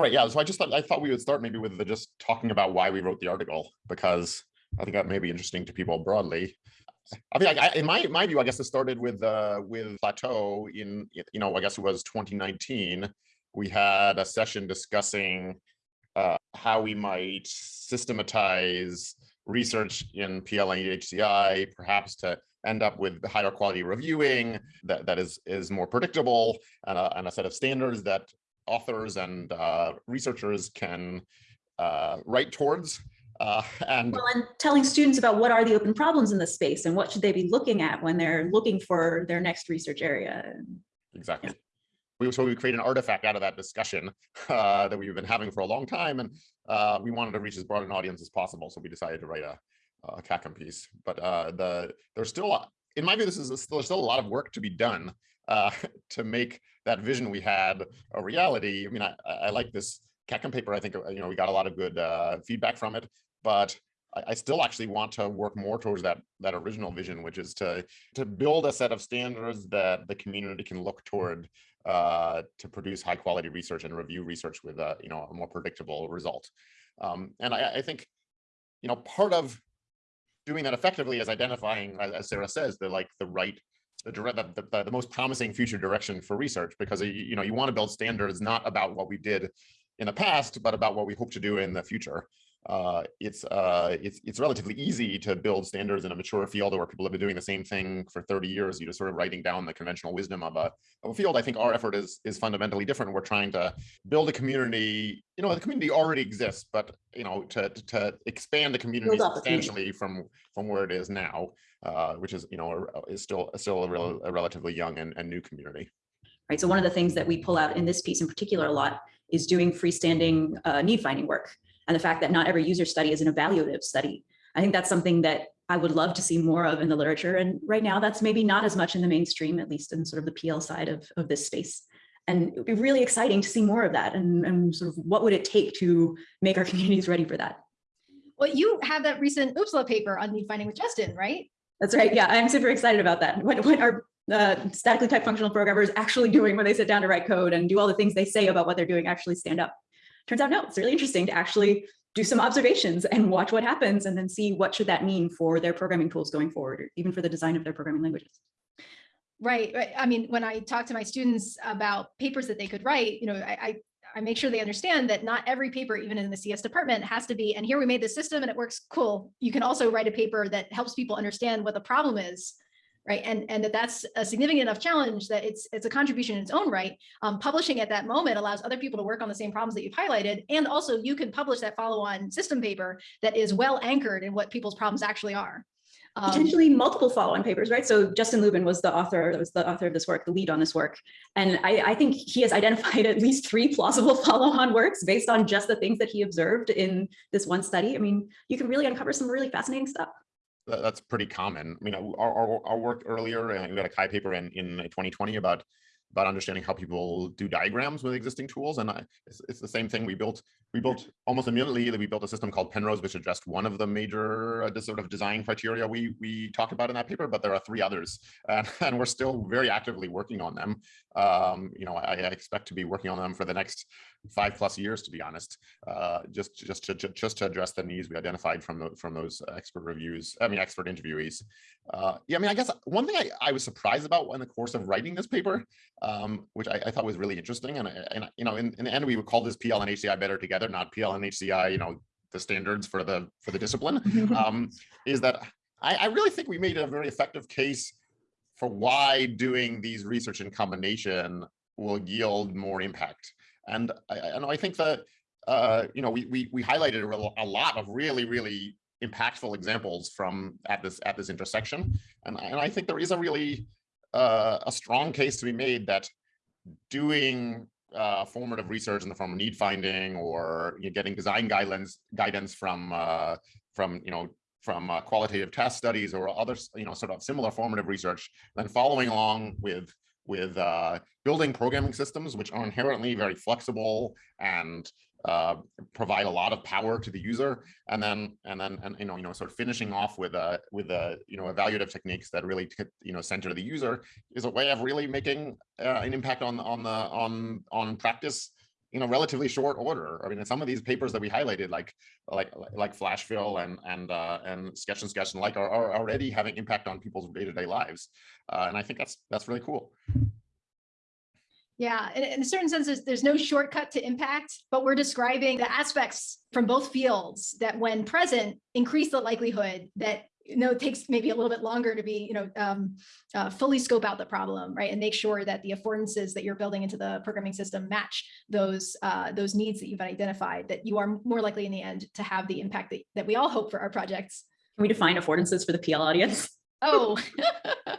All right, yeah. So I just thought I thought we would start maybe with the, just talking about why we wrote the article because I think that may be interesting to people broadly. I mean, I, in my my view, I guess it started with uh, with Plateau in you know I guess it was 2019. We had a session discussing uh, how we might systematize research in PL and HCI, perhaps to end up with higher quality reviewing that, that is, is more predictable and a, and a set of standards that authors and uh, researchers can uh, write towards. Uh, and, well, and telling students about what are the open problems in this space and what should they be looking at when they're looking for their next research area. Exactly. Yeah. We, so we create an artifact out of that discussion uh, that we've been having for a long time, and uh, we wanted to reach as broad an audience as possible. So we decided to write a, a CACM piece. But uh, the there's still, in my view, this is a, still, still a lot of work to be done uh, to make that vision we had a reality. I mean, I, I like this CACM paper. I think uh, you know we got a lot of good uh, feedback from it, but I, I still actually want to work more towards that that original vision, which is to to build a set of standards that the community can look toward uh, to produce high quality research and review research with a you know a more predictable result. Um, and I, I think you know part of doing that effectively is identifying, as Sarah says, the like the right the, the, the, the most promising future direction for research because you know you want to build standards not about what we did in the past, but about what we hope to do in the future uh, it's uh, it's it's relatively easy to build standards in a mature field where people have been doing the same thing for 30 years. You just sort of writing down the conventional wisdom of a, of a field. I think our effort is is fundamentally different. We're trying to build a community. You know, the community already exists, but you know, to to expand the community substantially from from where it is now, uh, which is you know is still still a, rel a relatively young and, and new community. Right. So one of the things that we pull out in this piece in particular a lot is doing freestanding uh, need finding work and the fact that not every user study is an evaluative study. I think that's something that I would love to see more of in the literature. And right now that's maybe not as much in the mainstream, at least in sort of the PL side of, of this space. And it would be really exciting to see more of that and, and sort of what would it take to make our communities ready for that. Well, you have that recent OOPSLA paper on need finding with Justin, right? That's right. Yeah, I'm super excited about that. What, what are uh, statically typed functional programmers actually doing when they sit down to write code and do all the things they say about what they're doing actually stand up? Turns out, no, it's really interesting to actually do some observations and watch what happens and then see what should that mean for their programming tools going forward, or even for the design of their programming languages. Right, right. I mean, when I talk to my students about papers that they could write, you know, I, I I make sure they understand that not every paper, even in the CS department, has to be, and here we made this system and it works cool. You can also write a paper that helps people understand what the problem is right? And, and that that's a significant enough challenge that it's, it's a contribution in its own right. Um, publishing at that moment allows other people to work on the same problems that you've highlighted. And also you can publish that follow-on system paper that is well anchored in what people's problems actually are. Um, Potentially multiple follow-on papers, right? So Justin Lubin was the author, was the author of this work, the lead on this work. And I, I think he has identified at least three plausible follow-on works based on just the things that he observed in this one study. I mean, you can really uncover some really fascinating stuff that's pretty common. I mean, our, our, our work earlier, we got a CHI paper in, in 2020 about about understanding how people do diagrams with existing tools. And I, it's, it's, the same thing. We built we built almost immediately we built a system called Penrose, which addressed one of the major uh, sort of design criteria we we talked about in that paper. But there are three others, and, and we're still very actively working on them. Um, you know, I, I, expect to be working on them for the next five plus years, to be honest, uh, just just to just to address the needs we identified from the, from those expert reviews. I mean, expert interviewees. Uh, yeah, I mean, I guess one thing I, I was surprised about in the course of writing this paper, um, which I, I, thought was really interesting, and and you know, in, in the end, we would call this PL and HCI better together, not PL and HCI, you know, the standards for the for the discipline, um, is that I, I really think we made a very effective case for why doing these research in combination will yield more impact. And I, and I think that, uh, you know, we, we, we highlighted a lot of really, really impactful examples from at this at this intersection. And, and I think there is a really uh, a strong case to be made that doing uh, formative research in the form of need finding or you know, getting design guidelines guidance from uh, from you know from uh, qualitative test studies or other you know sort of similar formative research, then following along with with uh, building programming systems, which are inherently very flexible and uh, provide a lot of power to the user, and then and then and you know you know sort of finishing off with a with a you know evaluative techniques that really you know center the user is a way of really making uh, an impact on on the on on practice you know, relatively short order. I mean, in some of these papers that we highlighted, like like like flash fill and and uh, and sketch and sketch and like are, are already having impact on people's day-to-day lives. Uh, and I think that's that's really cool. Yeah, in, in a certain sense, there's, there's no shortcut to impact, but we're describing the aspects from both fields that when present, increase the likelihood that you know, it takes maybe a little bit longer to be, you know, um, uh, fully scope out the problem, right? And make sure that the affordances that you're building into the programming system match those uh, those needs that you've identified, that you are more likely in the end to have the impact that, that we all hope for our projects. Can we define affordances for the PL audience? Oh,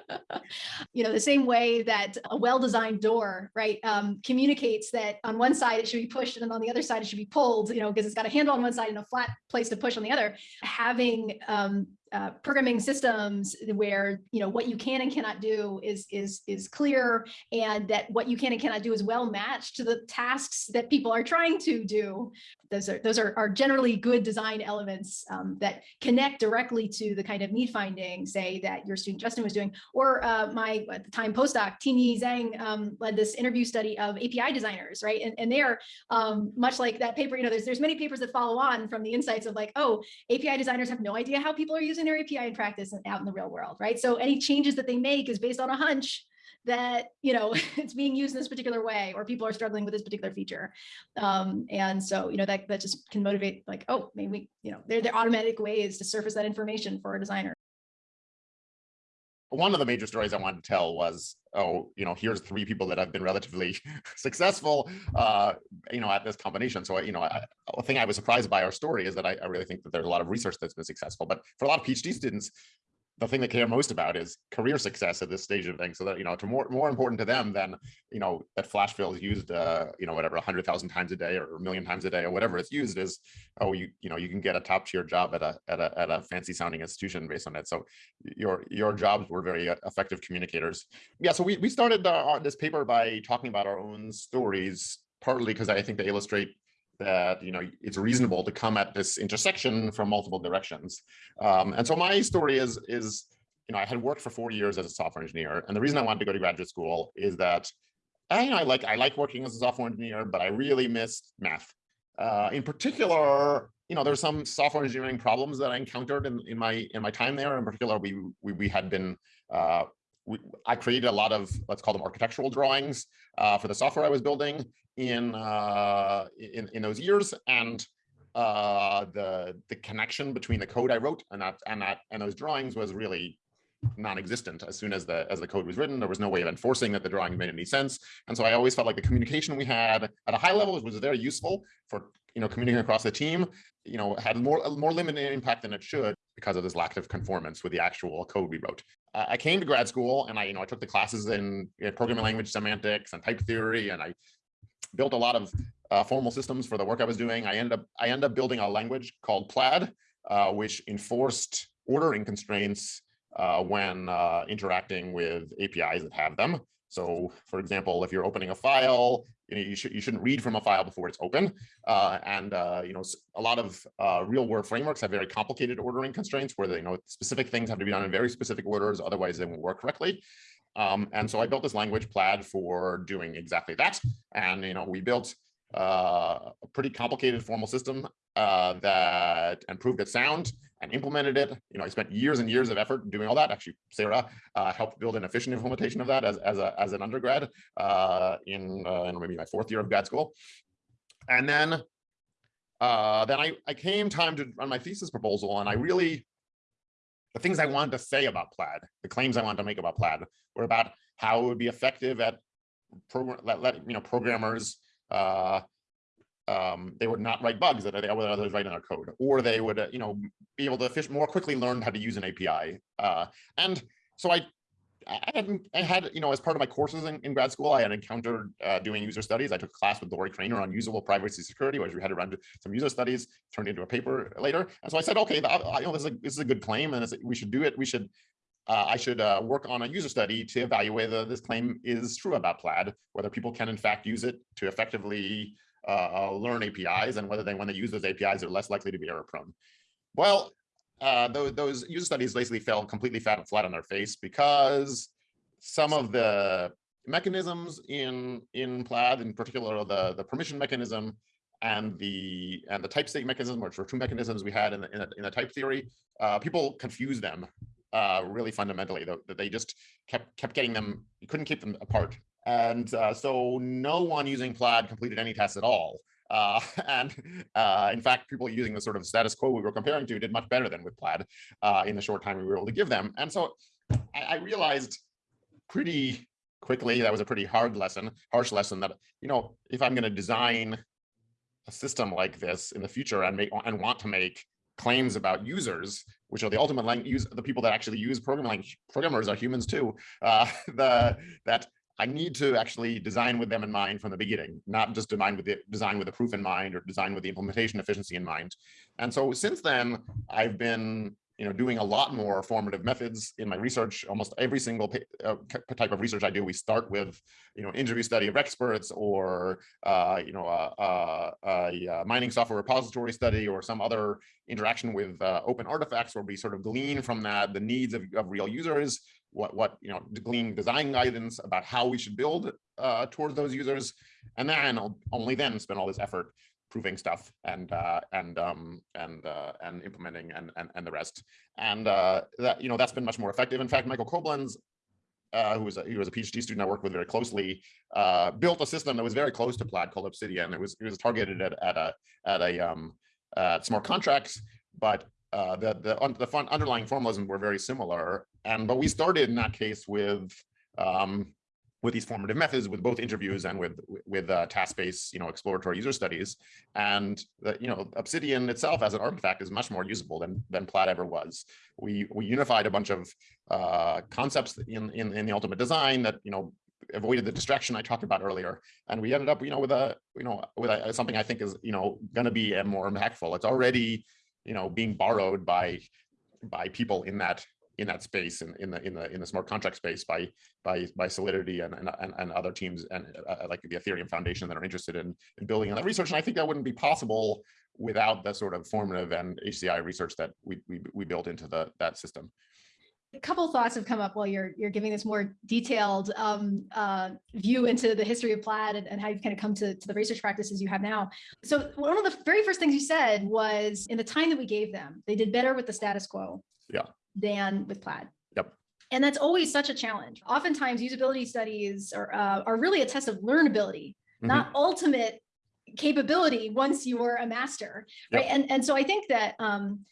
you know, the same way that a well-designed door, right, um, communicates that on one side it should be pushed and on the other side it should be pulled, you know, because it's got a handle on one side and a flat place to push on the other. Having um, uh, programming systems where you know what you can and cannot do is is is clear and that what you can and cannot do is well matched to the tasks that people are trying to do. Those are those are, are generally good design elements um, that connect directly to the kind of need finding say that your student Justin was doing or uh, my at the time postdoc Tianyi Zhang um, led this interview study of API designers right? And, and they're um, much like that paper you know there's there's many papers that follow on from the insights of like oh API designers have no idea how people are using using their API in practice and out in the real world, right? So any changes that they make is based on a hunch that you know it's being used in this particular way or people are struggling with this particular feature um, and so you know that that just can motivate like oh maybe we you know there are automatic ways to surface that information for a designer one of the major stories I wanted to tell was, oh, you know, here's three people that have been relatively successful, uh, you know, at this combination. So, you know, I, the thing I was surprised by our story is that I, I really think that there's a lot of research that's been successful. But for a lot of PhD students, the thing they care most about is career success at this stage of things. So that, you know, to more, more important to them than, you know, that flash is used, uh, you know, whatever, a hundred thousand times a day or a million times a day or whatever it's used is, oh, you, you know, you can get a top tier job at a, at a, at a fancy sounding institution based on it. So your, your jobs were very uh, effective communicators. Yeah. So we, we started uh, this paper by talking about our own stories, partly because I think they illustrate that you know it's reasonable to come at this intersection from multiple directions. Um, and so my story is is you know I had worked for four years as a software engineer, and the reason I wanted to go to graduate school is that I, you know, I like I like working as a software engineer, but I really missed math. Uh, in particular, you know, there's some software engineering problems that I encountered in, in my in my time there. In particular, we we, we had been uh, we, I created a lot of let's call them architectural drawings uh, for the software I was building, in uh, in in those years, and uh, the the connection between the code I wrote and that and that and those drawings was really non-existent. As soon as the as the code was written there was no way of enforcing that the drawing made any sense. And so i always felt like the communication we had at a high level was very useful for you know communicating across the team you know had more more limited impact than it should because of this lack of conformance with the actual code we wrote. Uh, i came to grad school and i you know i took the classes in programming language semantics and type theory and i built a lot of uh, formal systems for the work I was doing. I ended up I ended up building a language called Plaid, uh, which enforced ordering constraints uh, when uh, interacting with APIs that have them. So, for example, if you're opening a file, you know you should you shouldn't read from a file before it's open. Uh, and uh, you know a lot of real world frameworks have very complicated ordering constraints where they, you know specific things have to be done in very specific orders, otherwise they won't work correctly. Um, and so I built this language Plaid for doing exactly that. And, you know, we built uh, a pretty complicated formal system uh, that improved its sound and implemented it. You know, I spent years and years of effort doing all that. Actually, Sarah uh, helped build an efficient implementation of that as, as, a, as an undergrad uh, in, uh, in maybe my fourth year of grad school. And then uh, then I, I came time to run my thesis proposal and I really the things I wanted to say about Plaid, the claims I wanted to make about Plaid were about how it would be effective at program, let, let you know, programmers, uh, um, they would not write bugs that they others write in their code, or they would, uh, you know, be able to fish more quickly learn how to use an API. Uh, and so I I had, I had, you know, as part of my courses in, in grad school, I had encountered uh, doing user studies. I took a class with Lorrie Cranor on usable privacy security, where we had to run some user studies, turned into a paper later. And so I said, okay, you know, this is a, this is a good claim, and we should do it. We should, uh, I should uh, work on a user study to evaluate whether this claim is true about Plaid, whether people can in fact use it to effectively uh, uh, learn APIs, and whether they, when they use those APIs, they're less likely to be error prone. Well, uh, those, those user studies basically fell completely flat, flat on their face because some of the mechanisms in in Plaid, in particular the the permission mechanism and the and the type state mechanism, which were two mechanisms we had in the in the, in the type theory. Uh, people confuse them uh, really fundamentally. That they just kept kept getting them. You couldn't keep them apart, and uh, so no one using Plaid completed any tests at all. Uh, and uh, in fact, people using the sort of status quo we were comparing to did much better than with Plaid uh, in the short time we were able to give them. And so I, I realized pretty quickly that was a pretty hard lesson, harsh lesson that, you know, if I'm going to design a system like this in the future and make and want to make claims about users, which are the ultimate language, the people that actually use programming language. Programmers are humans too. Uh, the that I need to actually design with them in mind from the beginning, not just design with the design with the proof in mind or design with the implementation efficiency in mind. And so since then, I've been you know, doing a lot more formative methods in my research. Almost every single uh, type of research I do, we start with, you know, interview study of experts or, uh, you know, a, a, a, mining software repository study or some other interaction with uh, open artifacts where we sort of glean from that the needs of, of real users, what, what, you know, glean design guidance about how we should build uh, towards those users. And then I'll only then spend all this effort proving stuff and uh, and um, and uh, and implementing and, and and the rest. And uh, that you know that's been much more effective. In fact, Michael Coblenz, uh, who was a, he was a PhD student I worked with very closely, uh, built a system that was very close to Plaid called Obsidian. It was it was targeted at at a at a um, at smart contracts, but uh, the the the fun underlying formalisms were very similar. And but we started in that case with um, with these formative methods, with both interviews and with with uh, task-based, you know, exploratory user studies, and the, you know, Obsidian itself as an artifact is much more usable than than Plaid ever was. We we unified a bunch of uh, concepts in, in in the ultimate design that you know avoided the distraction I talked about earlier, and we ended up, you know, with a you know with a, something I think is you know going to be more impactful. It's already you know being borrowed by by people in that in that space in, in the in the in the smart contract space by by by Solidity and and, and other teams and uh, uh, like the Ethereum Foundation that are interested in, in building on that research. And I think that wouldn't be possible without the sort of formative and HCI research that we we, we built into the that system. A couple thoughts have come up while you're you're giving this more detailed um, uh, view into the history of Plaid and, and how you've kind of come to, to the research practices you have now. So one of the very first things you said was in the time that we gave them, they did better with the status quo. Yeah than with Plaid. Yep. And that's always such a challenge. Oftentimes usability studies are, uh, are really a test of learnability, mm -hmm. not ultimate capability once you are a master, right? Yep. And, and so I think that um,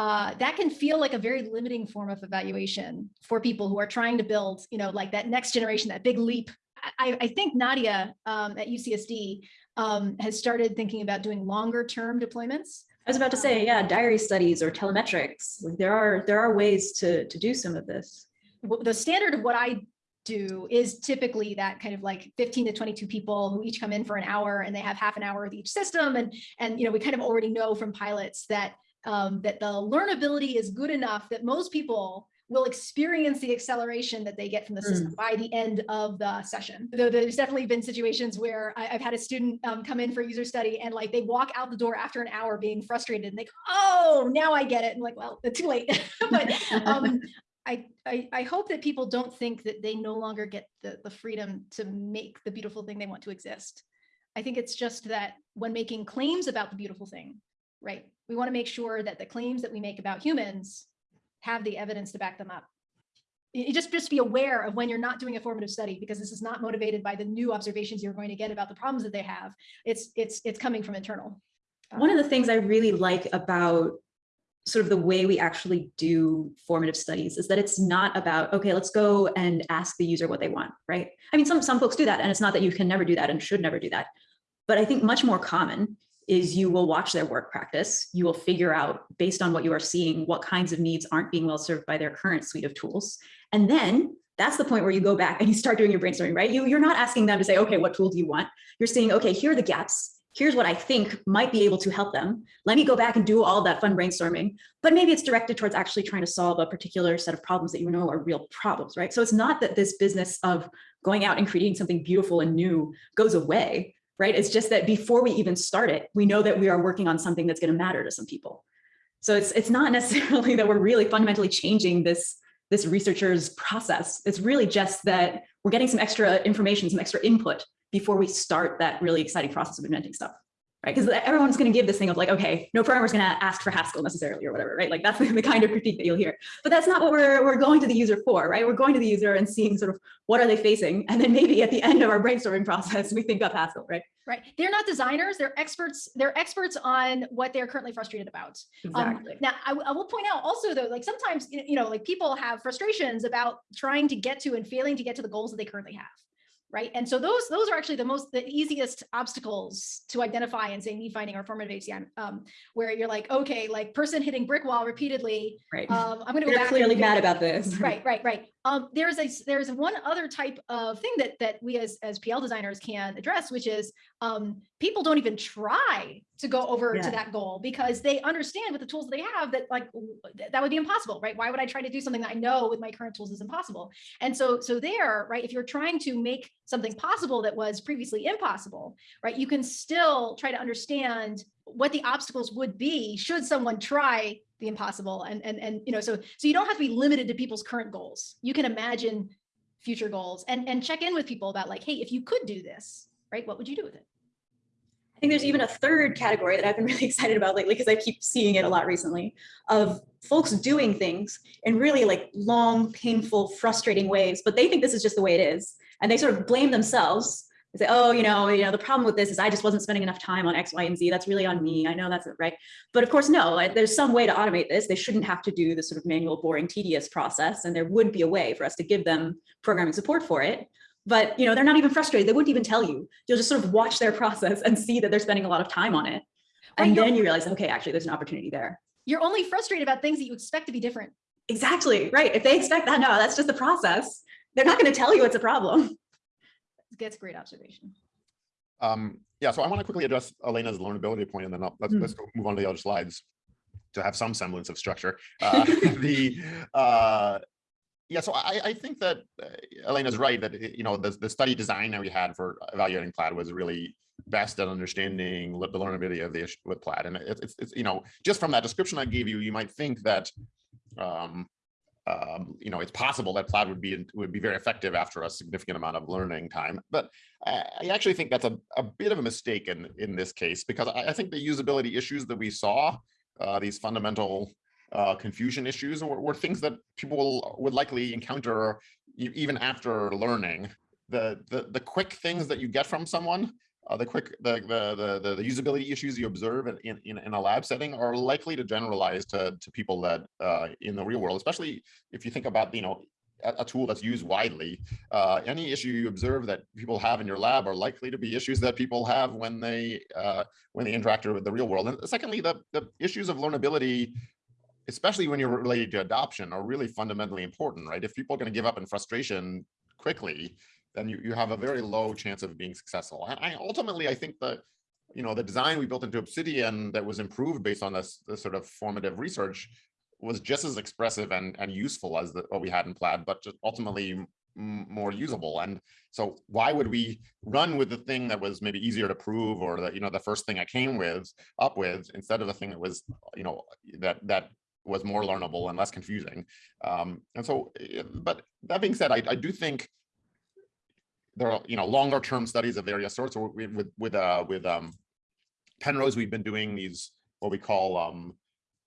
uh, that can feel like a very limiting form of evaluation for people who are trying to build, you know, like that next generation, that big leap. I, I think Nadia um, at UCSD um, has started thinking about doing longer term deployments I was about to say, yeah, diary studies or telemetrics. Like there are there are ways to to do some of this. The standard of what I do is typically that kind of like 15 to 22 people who each come in for an hour and they have half an hour with each system. And, and you know, we kind of already know from pilots that um, that the learnability is good enough that most people will experience the acceleration that they get from the system mm. by the end of the session. Though there's definitely been situations where I, have had a student um, come in for user study and like they walk out the door after an hour being frustrated and they go, oh, now I get it. And like, well, it's too late. but um, I, I, I, hope that people don't think that they no longer get the, the freedom to make the beautiful thing they want to exist. I think it's just that when making claims about the beautiful thing, right, we want to make sure that the claims that we make about humans have the evidence to back them up. You just, just be aware of when you're not doing a formative study because this is not motivated by the new observations you're going to get about the problems that they have. It's, it's, it's coming from internal. One of the things I really like about sort of the way we actually do formative studies is that it's not about, okay, let's go and ask the user what they want, right? I mean, some, some folks do that and it's not that you can never do that and should never do that. But I think much more common is you will watch their work practice. You will figure out based on what you are seeing, what kinds of needs aren't being well served by their current suite of tools. And then that's the point where you go back and you start doing your brainstorming, right? You, you're not asking them to say, okay, what tool do you want? You're saying, okay, here are the gaps. Here's what I think might be able to help them. Let me go back and do all that fun brainstorming, but maybe it's directed towards actually trying to solve a particular set of problems that you know are real problems, right? So it's not that this business of going out and creating something beautiful and new goes away right? It's just that before we even start it, we know that we are working on something that's going to matter to some people. So it's it's not necessarily that we're really fundamentally changing this this researcher's process. It's really just that we're getting some extra information, some extra input before we start that really exciting process of inventing stuff. Right, because everyone's going to give this thing of like, okay, no programmer's going to ask for Haskell necessarily or whatever, right? Like that's the kind of critique that you'll hear. But that's not what we're we're going to the user for, right? We're going to the user and seeing sort of what are they facing, and then maybe at the end of our brainstorming process, we think of Haskell, right? Right. They're not designers. They're experts. They're experts on what they're currently frustrated about. Um, Exactly. now, I will point out also though, like sometimes, you know, like people have frustrations about trying to get to and failing to get to the goals that they currently have. Right. And so those those are actually the most the easiest obstacles to identify and say need finding or formative HCM, um, where you're like, okay, like person hitting brick wall repeatedly. right. Um, I'm going to go They're back. clearly mad about this. right right right um there's a there's one other type of thing that that we as as pl designers can address which is um people don't even try to go over Yeah. to that goal because they understand with the tools they have that like that would be impossible right why would i try to do something that i know with my current tools is impossible and so so there right if you're trying to make something possible that was previously impossible right you can still try to understand what the obstacles would be should someone try the impossible and and and you know so so you don't have to be limited to people's current goals you can imagine future goals and and check in with people about like hey if you could do this right what would you do with it I think there's even a third category that I've been really excited about lately because I keep seeing it a lot recently of folks doing things in really like long, painful, frustrating ways, but they think this is just the way it is. And they sort of blame themselves. They say, oh, you know, you know, the problem with this is I just wasn't spending enough time on X, Y, and Z. That's really on me. I know that's right. But of course, no, there's some way to automate this. They shouldn't have to do this sort of manual, boring, tedious process. And there would be a way for us to give them programming support for it but you know they're not even frustrated they wouldn't even tell you you'll just sort of watch their process and see that they're spending a lot of time on it and then you realize okay actually there's an opportunity there you're only frustrated about things that you expect to be different exactly right if they expect that no that's just the process they're not going to tell you it's a problem that's a great observation Um, yeah, so I want to quickly address Elena's learnability point, and then I'll, let's, Mm. let's go move on to the other slides to have some semblance of structure. Uh, the uh, yeah, so I, I think that uh, Elena's right that you know the, the study design that we had for evaluating Plaid was really best at understanding the learnability of the issue with Plaid, and it's, it's, it's you know just from that description I gave you, you might think that um, um, you know, it's possible that Plaid would be would be very effective after a significant amount of learning time. But I, actually think that's a, a bit of a mistake in in this case because I, I think the usability issues that we saw, uh, these fundamental uh, confusion issues, were, were things that people would likely encounter even after learning. The, the the quick things that you get from someone uh, the quick the, the the the usability issues you observe in, in in a lab setting are likely to generalize to to people that uh, in the real world, especially if you think about you know a, a tool that's used widely. Uh, any issue you observe that people have in your lab are likely to be issues that people have when they uh, when they interact with the real world. And secondly, the the issues of learnability. Especially when you're related to adoption, are really fundamentally important, right? If people are going to give up in frustration quickly, then you, you have a very low chance of being successful. And I ultimately, I think that, you know, the design we built into Obsidian that was improved based on this, this sort of formative research was just as expressive and, and useful as the, what we had in Plaid, but just ultimately more usable. And so why would we run with the thing that was maybe easier to prove or the, you know, the first thing I came with up with instead of the thing that was, you know, that, that was more learnable and less confusing. Um, and so, eh, but that being said, I, I do think there are you know longer term studies of various sorts or with with with uh with um Penrose we've been doing these what we call um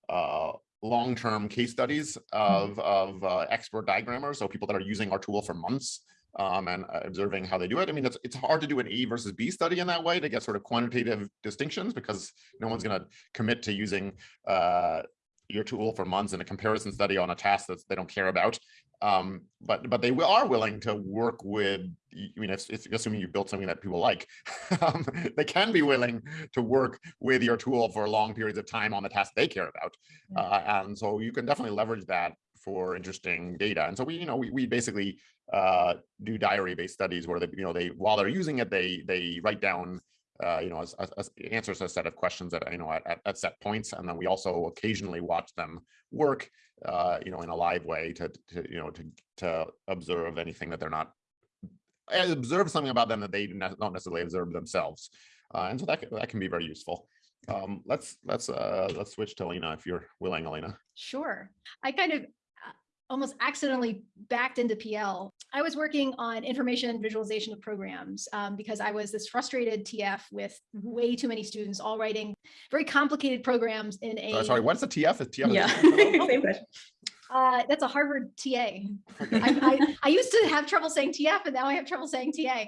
uh long term case studies of of uh, expert diagrammers so people that are using our tool for months um and uh, observing how they do it. I mean it's it's hard to do an a versus b study in that way to get sort of quantitative distinctions because no one's going to commit to using uh your tool for months in a comparison study on a task that they don't care about um, but but they are willing to work with. I mean, if, if assuming you built something that people like, um, they can be willing to work with your tool for long periods of time on the task they care about, Yeah. uh, and so you can definitely leverage that for interesting data. And so we, you know, we we basically uh, do diary-based studies where they, you know, they while they're using it, they they write down. Uh, you know, as, as, answers a set of questions that you know at, at, at set points, and then we also occasionally watch them work uh, you know, in a live way to, to, you know, to, to observe anything that they're not, uh, observe something about them that they don't necessarily observe themselves. Uh, and so that, that can be very useful. Um, let's, let's, uh, let's switch to Elena if you're willing, Elena. Sure. I kind of, almost accidentally backed into PL. I was working on information visualization of programs um, because I was this frustrated TF with way too many students all writing very complicated programs in a. Uh, Sorry, what's the TF? Is TF? Yeah. Same question. Uh, that's a Harvard TA. I, I, I used to have trouble saying TF and now I have trouble saying TA.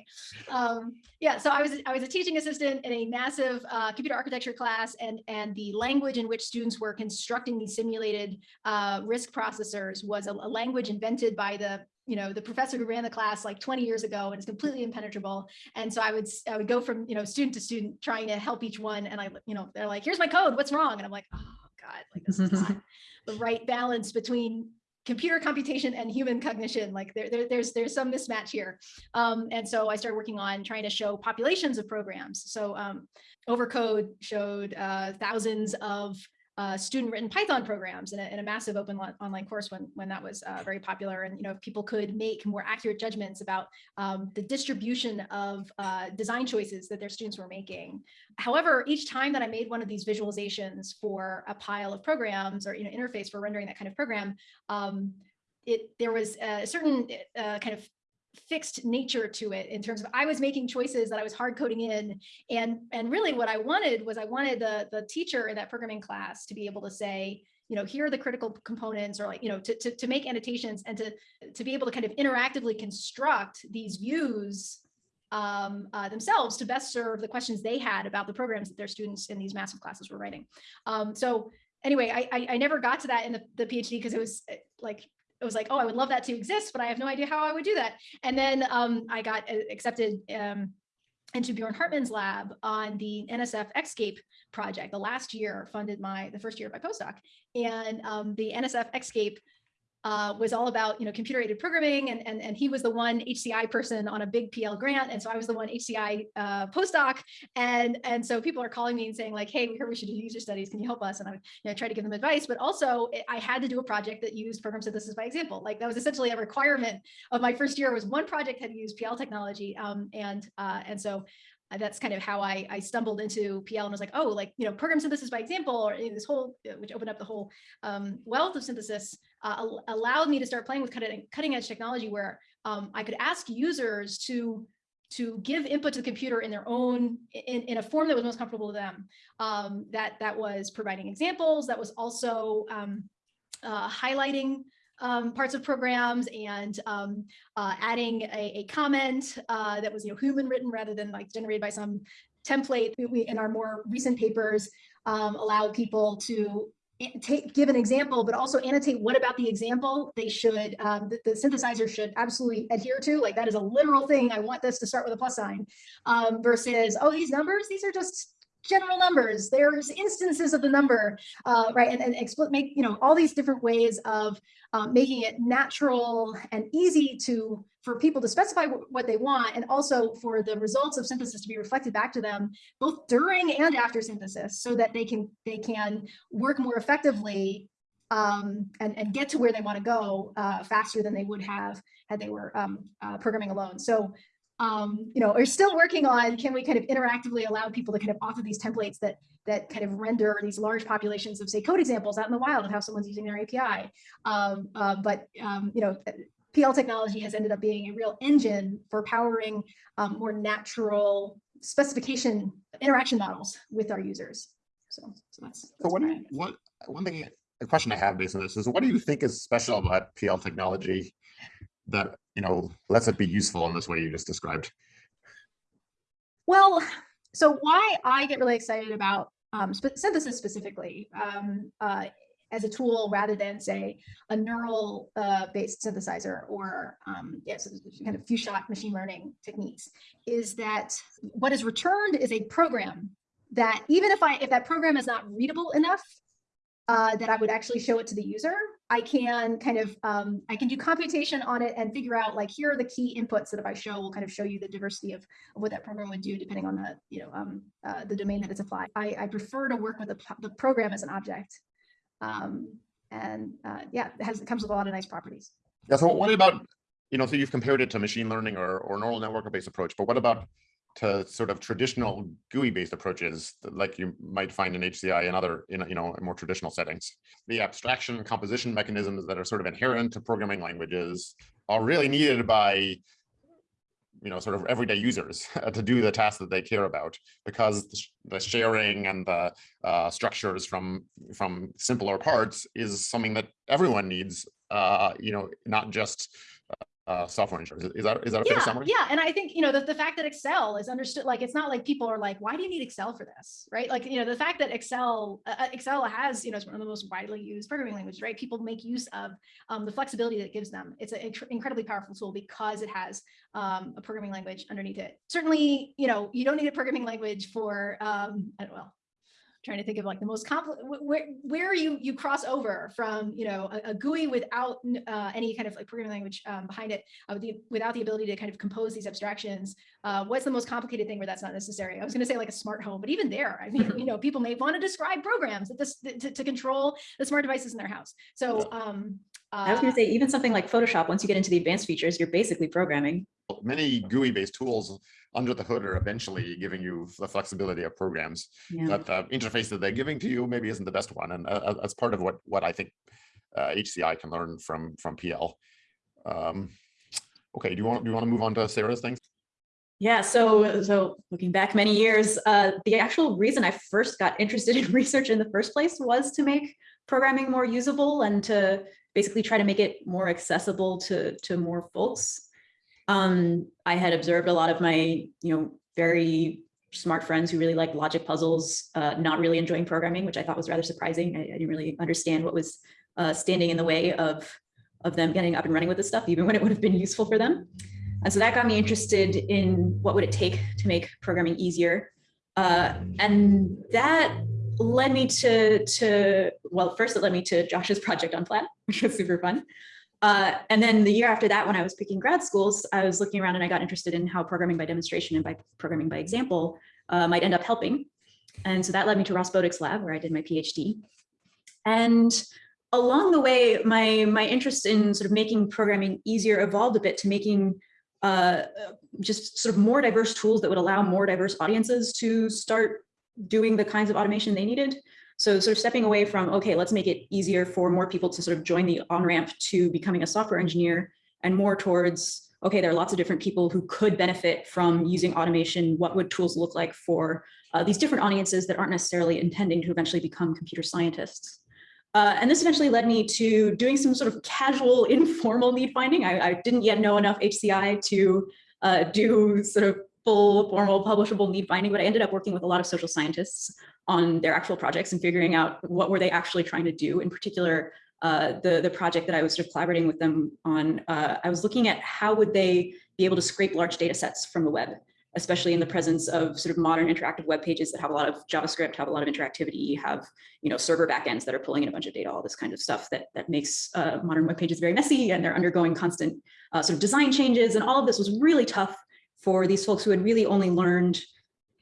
Um, yeah, so I was I was a teaching assistant in a massive uh, computer architecture class and and the language in which students were constructing these simulated uh, RISC processors was a, a language invented by the you know the professor who ran the class like 20 years ago and it's completely impenetrable and so i would i would go from you know student to student trying to help each one and i you know they're like here's my code what's wrong and i'm like oh god like this is not the right balance between computer computation and human cognition. Like there, there- there's there's some mismatch here. Um, and so I started working on trying to show populations of programs. So um, OverCode showed uh, thousands of uh, student-written Python programs in a, in a massive open online course when when that was uh, very popular. And you know, if people could make more accurate judgments about um, the distribution of uh, design choices that their students were making. However, each time that I made one of these visualizations for a pile of programs or you know interface for rendering that kind of program, um, it there was a certain uh, kind of fixed nature to it in terms of I was making choices that I was hard coding in and and really what I wanted was I wanted the the teacher in that programming class to be able to say you know here are the critical components or like you know to, to, to make annotations and to to be able to kind of interactively construct these views um, uh, themselves to best serve the questions they had about the programs that their students in these massive classes were writing. Um, so anyway, I, I, I never got to that in the, the PhD because it was uh, like, was like, oh, I would love that to exist, but I have no idea how I would do that. And then um, I got uh, accepted um, into Bjorn Hartmann's lab on the NSF ExCAPE project. The last year funded my, the first year of my postdoc. And um, the NSF ExCAPE uh, was all about, you know, computer aided programming and, and, and he was the one HCI person on a big PL grant. And so I was the one HCI uh, postdoc. And, and so people are calling me and saying like, hey, we heard we should do user studies. Can you help us? And I would you know, try to give them advice, but also I had to do a project that used program synthesis by example. Like that was essentially a requirement of my first year was one project had to use PL technology. Um, and, uh, and so uh, that's kind of how I, I stumbled into PL and was like, oh, like, you know, program synthesis by example, or this whole, uh, which opened up the whole um, wealth of synthesis, uh, allowed me to start playing with cutting, cutting edge technology where um, I could ask users to to give input to the computer in their own in, in a form that was most comfortable to them. Um, that that was providing examples, that was also um, uh, highlighting um, parts of programs and um, uh, adding a, a comment uh, that was you know human written rather than like generated by some template. We, in our more recent papers um, allow people to take give an example, but also annotate what about the example they should um, the, the synthesizer should absolutely adhere to. Like that is a literal thing. I want this to start with a plus sign um, versus oh these numbers these are just general numbers. There's instances of the number, uh, right? And, and make, you know, all these different ways of um, making it natural and easy to, for people to specify what they want and also for the results of synthesis to be reflected back to them both during and after synthesis so that they can, they can work more effectively um, and, and get to where they want to go uh, faster than they would have had they were um, uh, programming alone. So um, you know, are still working on, can we kind of interactively allow people to kind of author these templates that that kind of render these large populations of say code examples out in the wild of how someone's using their API. Um, uh, but um, you know, PL technology has ended up being a real engine for powering um, more natural specification interaction models with our users. So, so that's, So that's what do where I you, am. what, one thing, a question I have based on this is what do you think is special about PL technology that, you know, lets it be useful in this way you just described? Well, so why I get really excited about um, synthesis specifically um, uh, as a tool rather than say a neural uh, based synthesizer or um, yes, kind of few shot machine learning techniques is that what is returned is a program that even if I if that program is not readable enough uh, that I would actually show it to the user, I can kind of um, I can do computation on it and figure out like here are the key inputs that if I show will kind of show you the diversity of, of what that program would do depending on the you know um, uh, the domain that it's applied. I, I prefer to work with the, the program as an object, um, and uh, yeah, it has it comes with a lot of nice properties. Yeah, so what about, you know, so you've compared it to machine learning or, or neural network based approach, but what about to sort of traditional GUI-based approaches like you might find in HCI and other, in, you know, more traditional settings. The abstraction composition mechanisms that are sort of inherent to programming languages are really needed by you know, sort of everyday users to do the tasks that they care about because the sharing and the uh, structures from from simpler parts is something that everyone needs, uh, you know, not just uh, software engineers. Is that is that a fair Yeah, summary? yeah, and I think, you know, the, the fact that Excel is understood, like, it's not like people are like, why do you need Excel for this, right? Like, you know, the fact that Excel, uh, uh, Excel has, you know, it's one of the most widely used programming languages, right? People make use of um, the flexibility that it gives them. It's an incredibly powerful tool because it has um, a programming language underneath it. Certainly, you know, you don't need a programming language for, um, I don't- well, trying to think of like the most complex where where you you cross over from you know a, a GUI without uh, any kind of like programming language um, behind it uh, the, without the ability to kind of compose these abstractions uh, what's the most complicated thing where that's not necessary? I was going to say like a smart home but even there I mean you know people may want to describe programs that this to, to control the smart devices in their house. So um I was uh, going to say, even something like Photoshop, once you get into the advanced features, you're basically programming. Many GUI-based tools under the hood are eventually giving you the flexibility of programs. Yeah. But the interface that they're giving to you maybe isn't the best one, and uh, uh, that's part of what what I think uh, HCI can learn from from PL. Um, okay, do you want do you want to move on to Sarah's things? Yeah, so so looking back many years, uh, the actual reason I first got interested in research in the first place was to make programming more usable and to basically try to make it more accessible to to more folks. Um, I had observed a lot of my, you know, very smart friends who really like logic puzzles, uh, not really enjoying programming, which I thought was rather surprising. I, I didn't really understand what was uh, standing in the way of of them getting up and running with this stuff, even when it would have been useful for them. And so that got me interested in what would it take to make programming easier. Uh, and that led me to, to, well, first it led me to Josh's project on Plaid, which was super fun. Uh, and then the year after that, when I was picking grad schools, I was looking around and I got interested in how programming by demonstration and by programming by example uh, might end up helping. And so that led me to Ras Bodik's lab where I did my PhD. And along the way, my, my interest in sort of making programming easier evolved a bit to making uh, just sort of more diverse tools that would allow more diverse audiences to start doing the kinds of automation they needed. So sort of stepping away from, okay, let's make it easier for more people to sort of join the on-ramp to becoming a software engineer and more towards, okay, there are lots of different people who could benefit from using automation. What would tools look like for uh, these different audiences that aren't necessarily intending to eventually become computer scientists? Uh, and this eventually led me to doing some sort of casual, informal need finding. I, I didn't yet know enough HCI to uh, do sort of full formal publishable need finding, but I ended up working with a lot of social scientists on their actual projects and figuring out what were they actually trying to do. In particular, uh, the, the project that I was sort of collaborating with them on, uh, I was looking at how would they be able to scrape large data sets from the web, especially in the presence of sort of modern interactive web pages that have a lot of JavaScript, have a lot of interactivity, have you know server backends that are pulling in a bunch of data, all this kind of stuff that that makes uh, modern web pages very messy and they're undergoing constant uh, sort of design changes. And all of this was really tough for these folks who had really only learned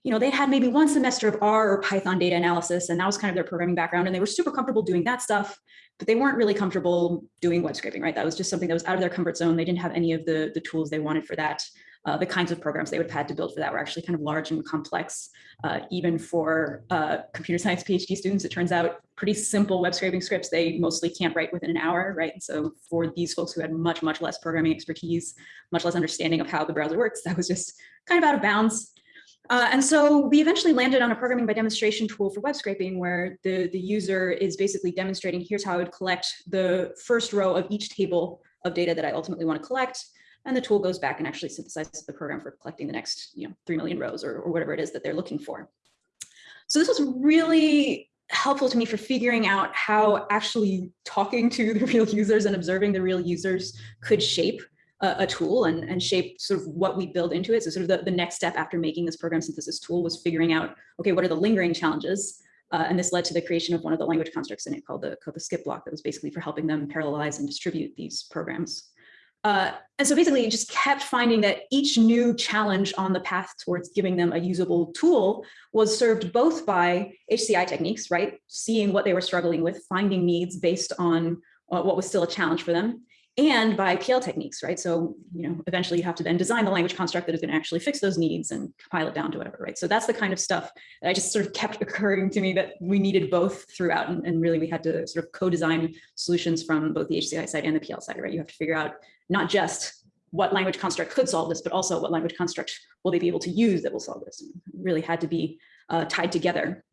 you know, they had maybe one semester of R or Python data analysis, and that was kind of their programming background, and they were super comfortable doing that stuff, but they weren't really comfortable doing web scraping, right? That was just something that was out of their comfort zone. They didn't have any of the, the tools they wanted for that. Uh, the kinds of programs they would have had to build for that were actually kind of large and complex, uh, even for uh, computer science PhD students. It turns out pretty simple web scraping scripts, they mostly can't write within an hour, right? And so for these folks who had much, much less programming expertise, much less understanding of how the browser works, that was just kind of out of bounds. Uh, and so we eventually landed on a programming by demonstration tool for web scraping where the, the user is basically demonstrating here's how I would collect the first row of each table of data that I ultimately want to collect. And the tool goes back and actually synthesizes the program for collecting the next you know, 3 million rows or, or whatever it is that they're looking for. So this was really helpful to me for figuring out how actually talking to the real users and observing the real users could shape a, tool and, and shape sort of what we build into it. So sort of the, the next step after making this program synthesis tool was figuring out, okay, what are the lingering challenges? Uh, and this led to the creation of one of the language constructs in it called the, called the skip block that was basically for helping them parallelize and distribute these programs. Uh, and so basically you just kept finding that each new challenge on the path towards giving them a usable tool was served both by HCI techniques, right? Seeing what they were struggling with, finding needs based on uh, what was still a challenge for them, and by PL techniques, right? So, you know, eventually you have to then design the language construct that is going to actually fix those needs and compile it down to whatever, right? So that's the kind of stuff that I just sort of kept occurring to me that we needed both throughout. And, and really we had to sort of co-design solutions from both the HCI side and the PL side, right? You have to figure out not just what language construct could solve this, but also what language construct will they be able to use that will solve this. Really had to be uh, tied together.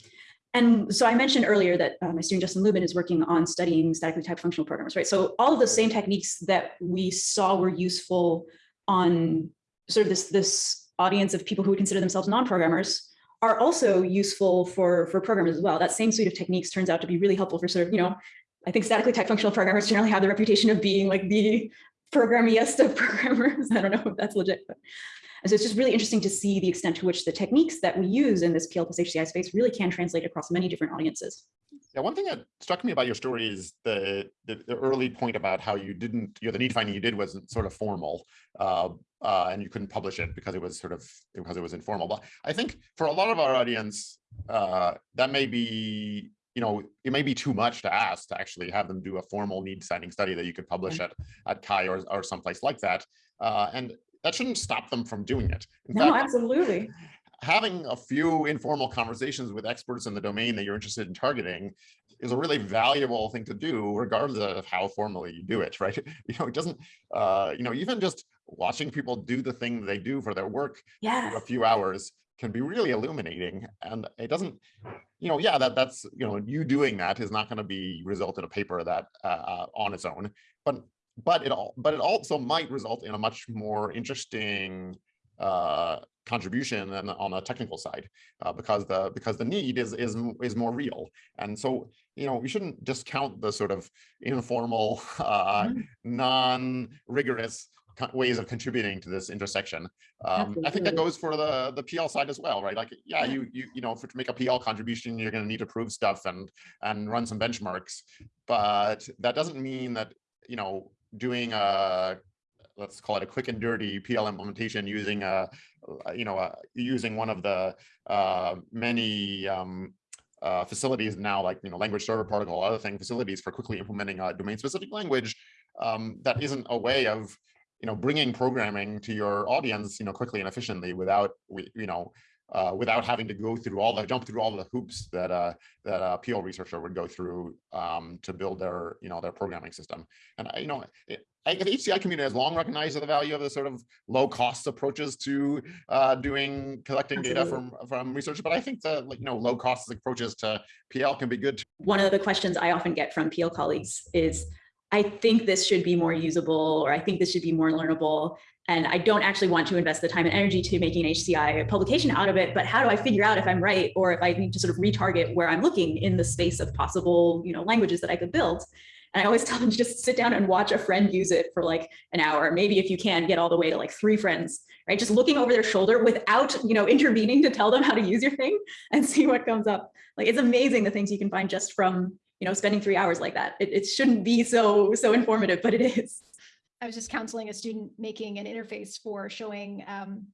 And so I mentioned earlier that uh, my student Justin Lubin is working on studying statically typed functional programmers, right? So all of the same techniques that we saw were useful on sort of this, this audience of people who would consider themselves non-programmers are also useful for, for programmers as well. That same suite of techniques turns out to be really helpful for sort of, you know, I think statically typed functional programmers generally have the reputation of being like the programiest of programmers. I don't know if that's legit, but and so it's just really interesting to see the extent to which the techniques that we use in this PL plus HCI space really can translate across many different audiences. Yeah, one thing that struck me about your story is the, the, the early point about how you didn't, you know, the need finding you did wasn't sort of formal, uh, uh, and you couldn't publish it because it was sort of because it was informal. But I think for a lot of our audience, uh, that may be, you know, it may be too much to ask to actually have them do a formal need finding study that you could publish at at Chi or or someplace like that. Uh, and that shouldn't stop them from doing it. In No, fact, absolutely. having a few informal conversations with experts in the domain that you're interested in targeting is a really valuable thing to do regardless of how formally you do it right you know it doesn't uh you know even just watching people do the thing they do for their work for a few hours can be really illuminating and it doesn't you know yeah that that's you know you doing that is not going to be result in a paper that uh, uh, on its own but but it all but it also might result in a much more interesting uh contribution than on the technical side uh, because the because the need is is is more real and so you know we shouldn't discount the sort of informal uh Mhm. non-rigorous co- ways of contributing to this intersection. Um i think that goes for the the pl side as well right? Like yeah you you you know for to make a pl contribution you're going to need to prove stuff and and run some benchmarks. But that doesn't mean that you know doing a let's call it a quick and dirty PL implementation using a, you know, uh, using one of the uh, many um, uh, facilities now, like you know, language server protocol, other thing facilities for quickly implementing a domain-specific language. Um, that isn't a way of, you know, bringing programming to your audience, you know, quickly and efficiently without, we- you know, uh, without having to go through all the jump through all the hoops that uh, that a PL researcher would go through um, to build their, you know, their programming system. And I, you know, it, I, the HCI community has long recognized the value of the sort of low cost approaches to uh, doing collecting data from from research, but I think the like you know low cost approaches to PL can be good. too. One of the questions I often get from PL colleagues is, I think this should be more usable, or I think this should be more learnable. And I don't actually want to invest the time and energy to making an HCI publication out of it, but how do I figure out if I'm right or if I need to sort of retarget where I'm looking in the space of possible, you know, languages that I could build? And I always tell them to just sit down and watch a friend use it for like an hour. Maybe if you can get all the way to like three friends, right? Just looking over their shoulder without, you know, intervening to tell them how to use your thing and see what comes up. Like it's amazing the things you can find just from, you know, spending three hours like that. It, it shouldn't be so, so informative, but it is. I was just counseling a student making an interface for showing um,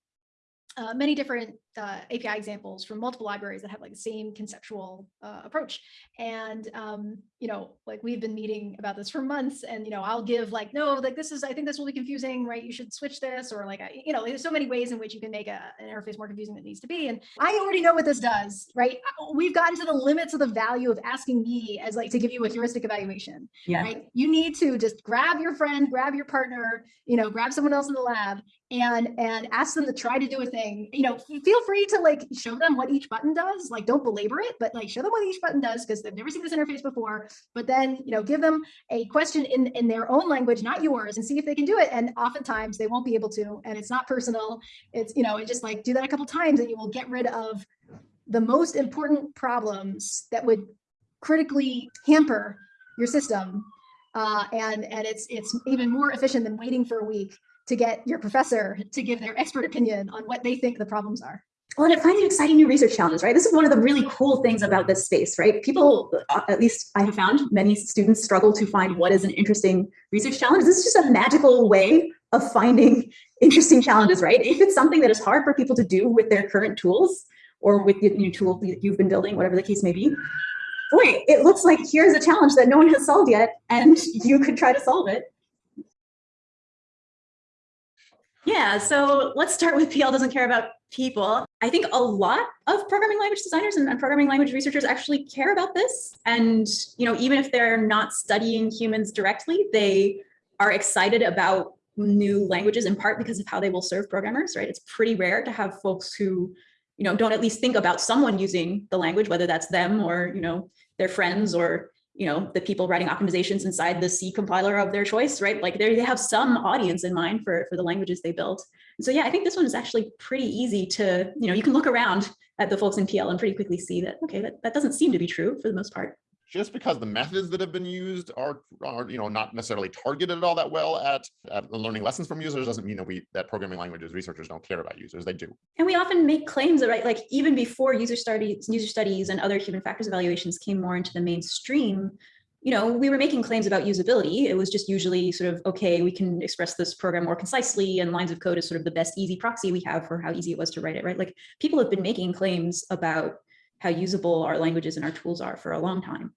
uh, many different uh, API examples from multiple libraries that have like the same conceptual uh, approach. And, um, you know, like we've been meeting about this for months and, you know, I'll give like, no, like this is, I think this will be confusing, right? You should switch this or like, I- you know, there's so many ways in which you can make a, an interface more confusing than it needs to be. And I already know what this does, right? We've gotten to the limits of the value of asking me as like to give you a heuristic evaluation Yeah. right? You need to just grab your friend, grab your partner, you know, grab someone else in the lab and and ask them to try to do a thing. You know, feel free to like show them what each button does. Like don't belabor it, but like show them what each button does because they've never seen this interface before. But then, you know, give them a question in in their own language, not yours, and see if they can do it. And oftentimes they won't be able to, and it's not personal. It's, you know, and just like do that a couple times and you will get rid of the most important problems that would critically hamper your system uh, and and it's it's even more efficient than waiting for a week to get your professor to give their expert opinion on what they think the problems are. Well, and finds exciting new research challenges, right? This is one of the really cool things about this space, right? People, uh, at least I have found, many students struggle to find what is an interesting research challenge. This is just a magical way of finding interesting challenges, right? If it's something that is hard for people to do with their current tools or with the new tool that you've been building, whatever the case may be, boy, it looks like here's a challenge that no one has solved yet, and you could try to solve it. Yeah, so let's start with PL doesn't care about people. I think a lot of programming language designers and, and, programming language researchers actually care about this. And, you know, even if they're not studying humans directly, they are excited about new languages in part because of how they will serve programmers, right? It's pretty rare to have folks who, you know, don't at least think about someone using the language, whether that's them or, you know, their friends or you know, the people writing optimizations inside the C compiler of their choice, right? Like they have some audience in mind for, for the languages they built. So, yeah, I think this one is actually pretty easy to, you know, you can look around at the folks in PL and pretty quickly see that, okay, that, that doesn't seem to be true for the most part just because the methods that have been used are, are you know not necessarily targeted all that well at, at learning lessons from users doesn't mean that we that programming languages researchers don't care about users. They do. And we often make claims that right like even before user studies user studies and other human factors evaluations came more into the mainstream you know we were making claims about usability. It was just usually sort of okay we can express this program more concisely and lines of code is sort of the best easy proxy we have for how easy it was to write it right? Like people have been making claims about how usable our languages and our tools are for a long time.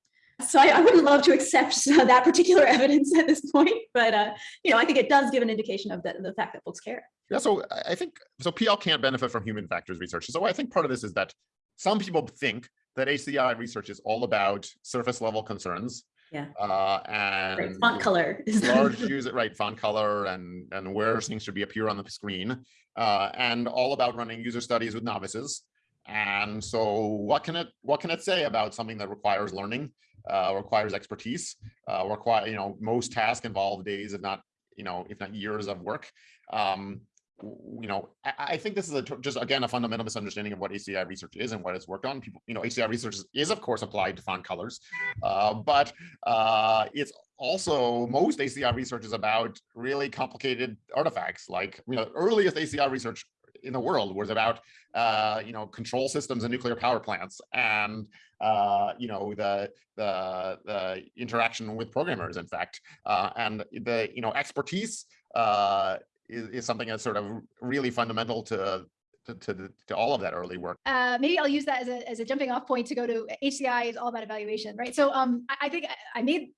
So I, I wouldn't love to accept that particular evidence at this point, but uh, you know, I think it does give an indication of the, the fact that folks care. Yeah, so I think so. PL can't benefit from human factors research. So I think part of this is that some people think that HCI research is all about surface level concerns. Yeah. Uh, and right. font color is large user right font color and and where things should be appear on the screen, uh, and all about running user studies with novices. And so what can it what can it say about something that requires learning, uh, requires expertise, uh, require, you know, most tasks involve days, if not, you know, if not years of work. Um, you know, I, I, think this is a, just again a fundamental misunderstanding of what HCI research is and what it's worked on. People, you know, HCI research is of course applied to font colors, uh, but uh, it's also most HCI research is about really complicated artifacts. Like you know, earliest HCI research in the world was about uh, you know control systems and nuclear power plants and uh, you know the the the interaction with programmers in fact uh, and the you know expertise uh, is, is something that's sort of really fundamental to to, to, to, all of that early work. Uh, maybe I'll use that as a, as a jumping off point to go to HCI is all about evaluation, right? So um, I, I think I made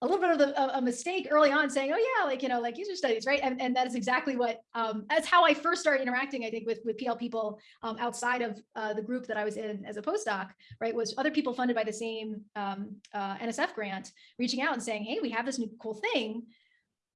a little bit of the, a mistake early on saying, oh yeah, like, you know, like user studies, right? And, and that is exactly what, um, that's how I first started interacting, I think, with, with PL people um, outside of uh, the group that I was in as a postdoc, right? Was other people funded by the same um, uh, NSF grant reaching out and saying, hey, we have this new cool thing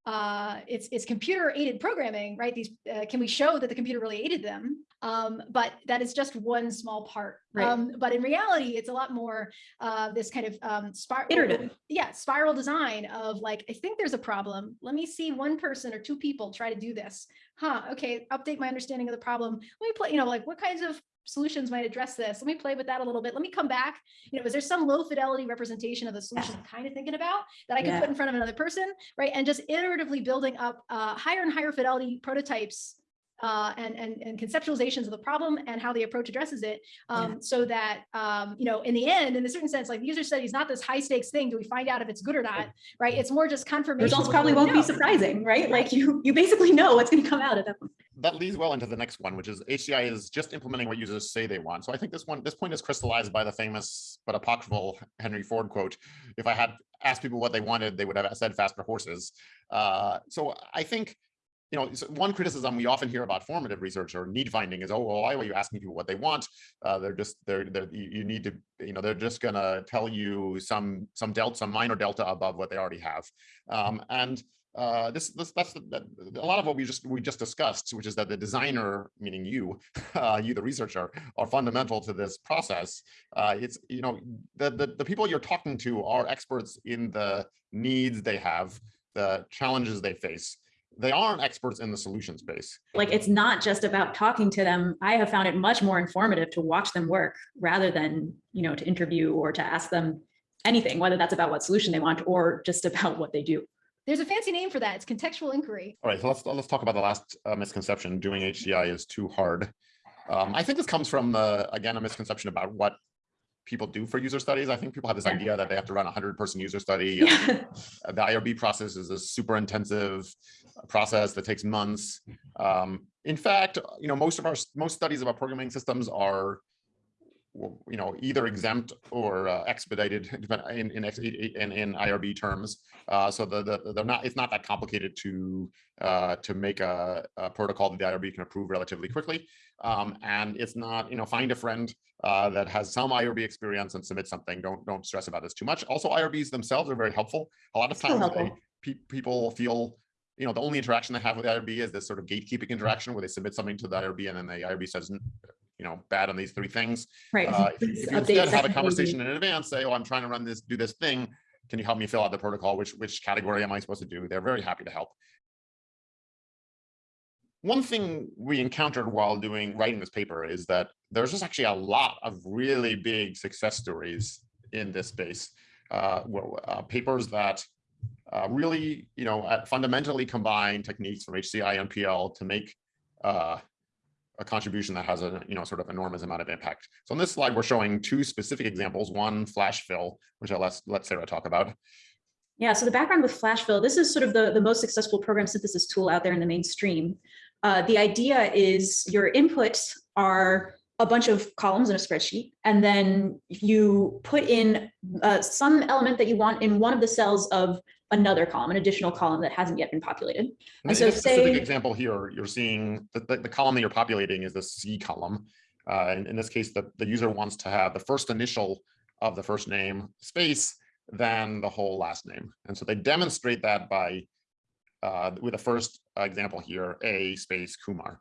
uh, it's it's computer aided programming, right? These uh, can we show that the computer really aided them? Um, but that is just one small part. Right. Um, but in reality, it's a lot more uh, this kind of um, spiral, iterative, yeah, spiral design of like I think there's a problem. Let me see one person or two people try to do this. Huh? Okay, update my understanding of the problem. Let me play. You know, like what kinds of solutions might address this. Let me play with that a little bit. Let me come back. You know, is there some low fidelity representation of the solution I'm kind of thinking about that I could yeah. put in front of another person, right? And just iteratively building up uh, higher and higher fidelity prototypes uh, and, and, and conceptualizations of the problem and how the approach addresses it um, yeah. so that, um, you know, in the end, in a certain sense, like user study is not this high stakes thing. Do we find out if it's good or not, right? It's more just confirmation. Results probably won't know. be surprising, right? Like you, you basically know what's going to come out at that point that leads well into the next one, which is HCI is just implementing what users say they want. So I think this one, this point is crystallized by the famous but apocryphal Henry Ford quote. If I had asked people what they wanted, they would have said faster horses. Uh, so I think, you know, one criticism we often hear about formative research or need finding is, oh, well, why are you asking people what they want? Uh, they're just, they're, they're, you need to, you know, they're just gonna tell you some, some delta, some minor delta above what they already have. Um, and uh, this, this that's that, a lot of what we just we just discussed, which is that the designer, meaning you, uh, you the researcher, are fundamental to this process. Uh, it's you know the, the the people you're talking to are experts in the needs they have, the challenges they face. They aren't experts in the solution space. Like it's not just about talking to them. I have found it much more informative to watch them work rather than you know to interview or to ask them anything, whether that's about what solution they want or just about what they do. There's a fancy name for that. It's contextual inquiry. All right, so let's let's talk about the last uh, misconception. Doing HCI is too hard. Um, I think this comes from uh, again a misconception about what people do for user studies. I think people have this yeah. idea that they have to run a hundred person user study. Yeah. the IRB process is a super intensive process that takes months. Um, in fact, you know, most of our most studies about programming systems are you know, either exempt or uh, expedited in, in, ex- in, in IRB terms. Uh, so the, the, they're not, it's not that complicated to, uh, to make a, a protocol that the IRB can approve relatively quickly. Um, and it's not, you know, find a friend uh, that has some IRB experience and submit something. Don't, don't stress about this too much. Also, IRBs themselves are very helpful. A lot of times they, pe- people feel, you know, the only interaction they have with the IRB is this sort of gatekeeping interaction where they submit something to the IRB and then the IRB says, "N- you know, bad on these three things. Right. Uh, if you- if you instead have a conversation in advance, say, oh, I'm trying to run this, do this thing. Can you help me fill out the protocol? Which, which category am I supposed to do? They're very happy to help. One thing we encountered while doing, writing this paper is that there's just actually a lot of really big success stories in this space. Uh, uh, papers that uh, really, you know, uh, fundamentally combine techniques from HCI and PL to make uh, a contribution that has a you know sort of enormous amount of impact. So on this slide, we're showing two specific examples. One flash fill, which I'll let let Sarah talk about. Yeah, so the background with Flashfill, this is sort of the, the most successful program synthesis tool out there in the mainstream. Uh, the idea is your inputs are a bunch of columns in a spreadsheet, and then you put in uh, some element that you want in one of the cells of another column, an additional column that hasn't yet been populated. And And so in say- example here, you're seeing that the, the column that you're populating is the C column. Uh, and in this case, the, the user wants to have the first initial of the first name space, then the whole last name. And so they demonstrate that by uh, with the first example here, A space Kumar.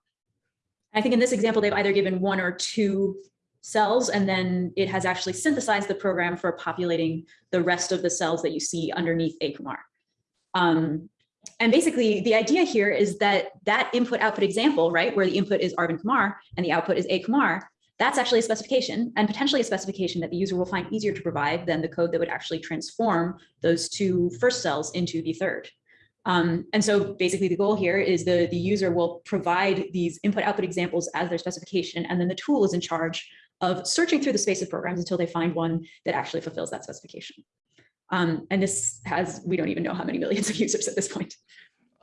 I think in this example, they've either given one or two cells, and then it has actually synthesized the program for populating the rest of the cells that you see underneath A Kumar. Um, and basically, the idea here is that that input output example, right, where the input is Arvind Kumar and the output is A Kumar, that's actually a specification and potentially a specification that the user will find easier to provide than the code that would actually transform those two first cells into the third. Um, and so basically the goal here is the, the user will provide these input output examples as their specification, and then the tool is in charge of searching through the space of programs until they find one that actually fulfills that specification. Um, and this has, we don't even know how many millions of users at this point.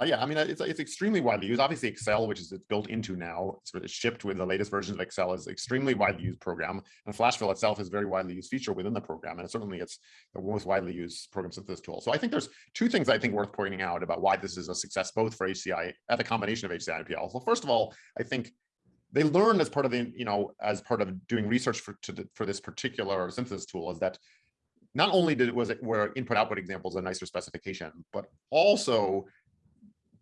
Uh, yeah, I mean, it's, it's extremely widely used. Obviously, Excel, which is it's built into now, it's sort of shipped with the latest versions of Excel, is extremely widely used program. And Flashfill itself is a very widely used feature within the program, and certainly it's the most widely used program synthesis tool. So I think there's two things I think worth pointing out about why this is a success, both for HCI at the combination of HCI and PL. So first of all, I think they learned as part of the, you know, as part of doing research for to, the- for this particular synthesis tool is that not only did it was it were input output examples a nicer specification, but also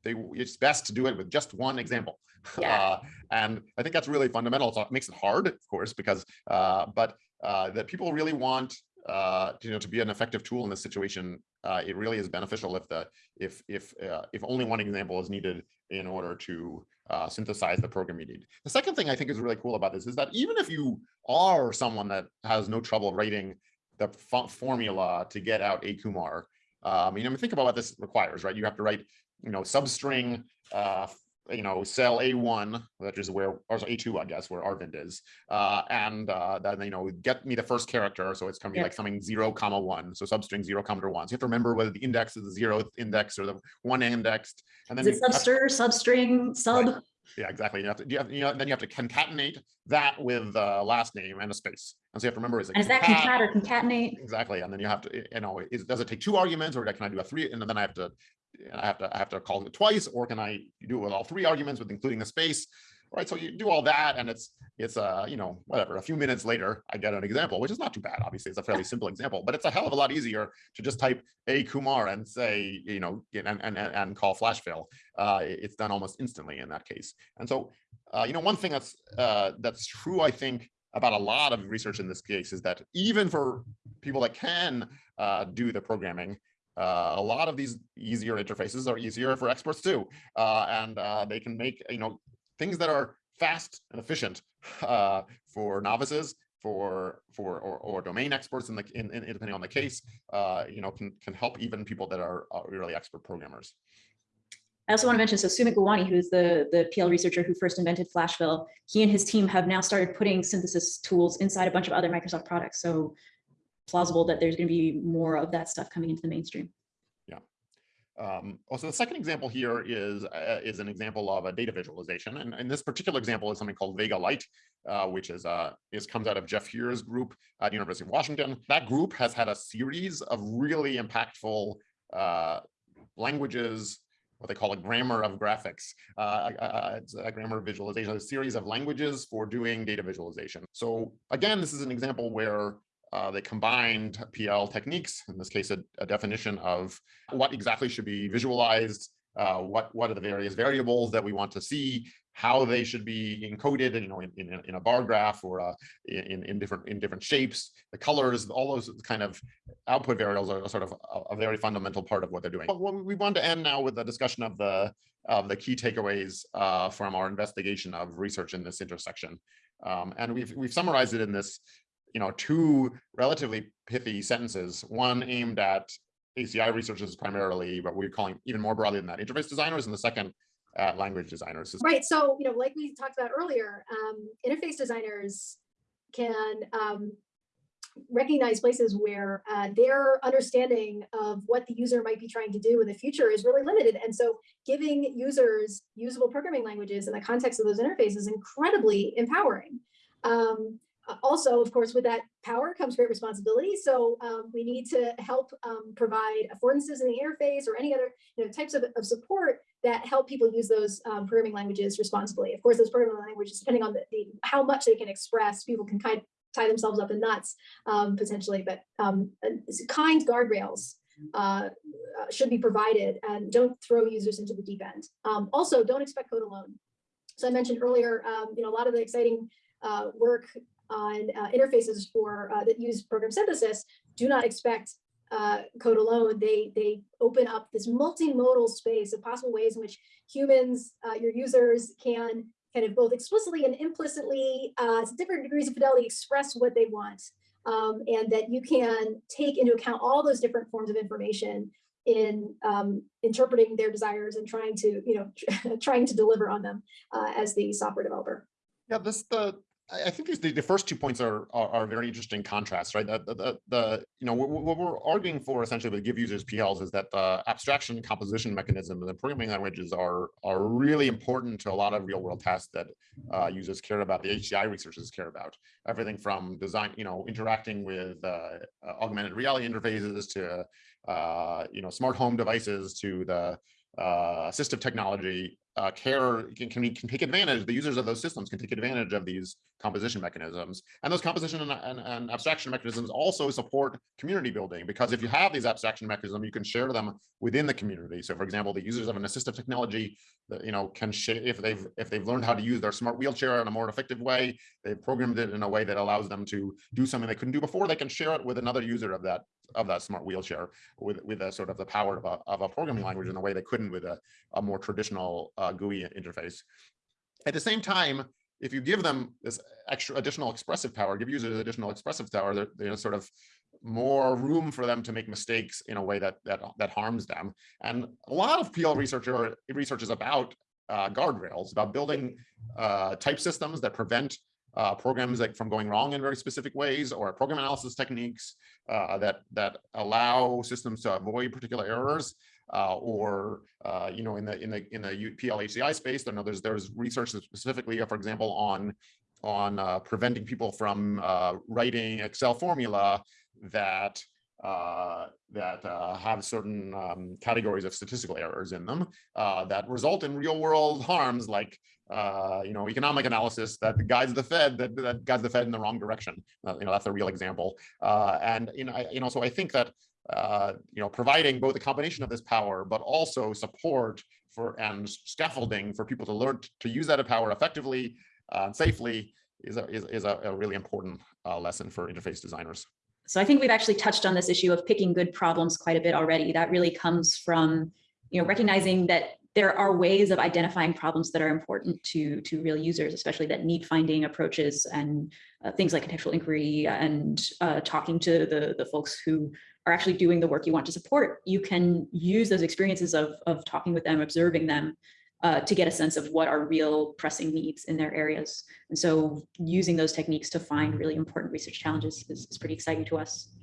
they it's best to do it with just one example. Yeah. Uh, and I think that's really fundamental. So it makes it hard, of course, because uh, but uh, that people really want uh, you know to be an effective tool in this situation. Uh, it really is beneficial if the if if uh, if only one example is needed in order to uh, synthesize the program you need. The second thing I think is really cool about this is that even if you are someone that has no trouble writing the formula to get out a Kumar, um, you know, I mean, think about what this requires, right? You have to write, you know, substring, uh, you know, cell A1, which is where, or A2, I guess, where Arvind is. Uh, and uh, then, you know, get me the first character. So it's gonna be Yeah. like something zero comma one. So substring zero comma one. So you have to remember whether the index is the zeroth index or the one indexed. And then Is it to- substr, substring, sub? yeah, exactly. You have to, you have, you know, then you have to concatenate that with the last name and a space. And so you have to remember is it And is that concat- concat or concatenate? Exactly, and then you have to, you know, is, does it take two arguments or can I do a three, and then I have to, I have to, I have to call it twice, or can I do it with all three arguments with including the space? Right, so you do all that and it's, it's uh, you know, whatever, a few minutes later, I get an example, which is not too bad, obviously, it's a fairly simple example, but it's a hell of a lot easier to just type a Kumar and say, you know, and, and, and, call Flashfill. Uh, it's done almost instantly in that case. And so, uh, you know, one thing that's, uh, that's true, I think, about a lot of research in this case is that even for people that can uh, do the programming, uh, a lot of these easier interfaces are easier for experts too, uh, and uh, they can make you know things that are fast and efficient uh, for novices, for for or, or domain experts in the in, in depending on the case, uh, you know can can help even people that are, really expert programmers. I also want to mention, so Sumit Gulwani, who's the, the PL researcher who first invented Flashfill, he and his team have now started putting synthesis tools inside a bunch of other Microsoft products. So plausible that there's going to be more of that stuff coming into the mainstream. Um, also, the second example here is uh, is an example of a data visualization, and, and this particular example is something called Vega Lite, uh, which is uh, is comes out of Jeff Heer's group at the University of Washington. That group has had a series of really impactful uh, languages, what they call a grammar of graphics. Uh, uh, it's a grammar of visualization, a series of languages for doing data visualization. So again, this is an example where uh, they combined PL techniques, in this case, a, a definition of what exactly should be visualized, uh, what, what are the various variables that we want to see, how they should be encoded, you know, in, in, in a bar graph or uh, in, in different in different shapes, the colors, all those kind of output variables are sort of a, a very fundamental part of what they're doing. But we want to end now with a discussion of the of the key takeaways uh, from our investigation of research in this intersection. Um, and we've we've summarized it in this you know, two relatively pithy sentences, one aimed at HCI researchers primarily, but we're calling even more broadly than that, interface designers, and the second uh, language designers. Right. So, you know, like we talked about earlier, um, interface designers can um, recognize places where uh, their understanding of what the user might be trying to do in the future is really limited. And so giving users usable programming languages in the context of those interfaces is incredibly empowering. Um, also, of course, with that power comes great responsibility. So um, we need to help um, provide affordances in the interface or any other you know, types of, of support that help people use those um, programming languages responsibly. Of course, those programming languages, depending on the, the how much they can express, people can kind tie themselves up in knots um, potentially, but um, kind guardrails uh, uh, should be provided and don't throw users into the deep end. Um, also, don't expect code alone. So I mentioned earlier, you know, a lot of the exciting uh, work on uh, interfaces for uh, that use program synthesis do not expect uh, code alone. They they open up this multimodal space of possible ways in which humans, uh, your users, can kind of both explicitly and implicitly, uh, to different degrees of fidelity, express what they want, um, and that you can take into account all those different forms of information in um, interpreting their desires and trying to you know trying to deliver on them uh, as the software developer. Yeah, this the I think these, the, the first two points are, are, are very interesting contrasts, right? The, the, the you know, what, what, we're arguing for essentially with give users PLs is that the abstraction composition mechanism and the programming languages are, are really important to a lot of real world tasks that uh, users care about, the HCI researchers care about. Everything from design, you know, interacting with uh, augmented reality interfaces to, uh, you know, smart home devices to the uh, assistive technology uh, care can, can, can take advantage, the users of those systems can take advantage of these composition mechanisms. And those composition and, and, and, abstraction mechanisms also support community building because if you have these abstraction mechanisms, you can share them within the community. So for example, the users of an assistive technology that, you know, can share if they've if they've learned how to use their smart wheelchair in a more effective way, they've programmed it in a way that allows them to do something they couldn't do before, they can share it with another user of that of that smart wheelchair with with a sort of the power of a, of a programming language in a way they couldn't with a, a more traditional uh, GUI interface. At the same time, if you give them this extra additional expressive power, give users additional expressive power, they're, they're sort of more room for them to make mistakes in a way that that that harms them. And a lot of PL researcher research is about uh, guardrails, about building uh, type systems that prevent uh, programs like from going wrong in very specific ways, or program analysis techniques uh, that that allow systems to avoid particular errors uh, or uh, you know in the in the in the PLHCI space. Know there's there's research specifically, for example, on on uh, preventing people from uh, writing Excel formula that uh, that uh, have certain um, categories of statistical errors in them uh, that result in real world harms like uh, you know economic analysis that guides the Fed that, that guides the Fed in the wrong direction. you know that's a real example. and you know I, you know so I think that uh, you know, providing both a combination of this power, but also support for and scaffolding for people to learn to use that power effectively uh, and safely is a, is, is a, a really important uh, lesson for interface designers. So I think we've actually touched on this issue of picking good problems quite a bit already. That really comes from, you know, recognizing that there are ways of identifying problems that are important to, to real users, especially that need finding approaches and uh, things like contextual inquiry and uh, talking to the, the folks who are actually doing the work you want to support, you can use those experiences of, of talking with them, observing them uh, to get a sense of what are real pressing needs in their areas. And so using those techniques to find really important research challenges is, is pretty exciting to us.